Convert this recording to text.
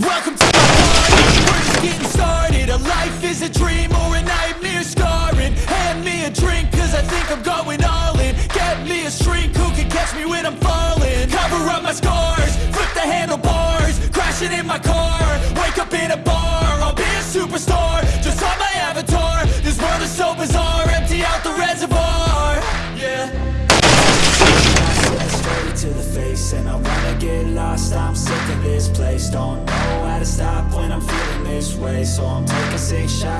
Welcome to my party, we're just getting started. A life is a dream or a nightmare scarring. Hand me a drink cause I think I'm going all in. Get me a shrink who can catch me when I'm falling? Cover up my scars, flip the handlebars Crashing in my car, wake up in a bar I'll be a superstar, just on my avatar This world is so bizarre, empty out the reservoir. Yeah. Straight to the face And I wanna get lost, I'm sick of this place. Don't know how to stop when I'm feeling this way. So I'm taking six shots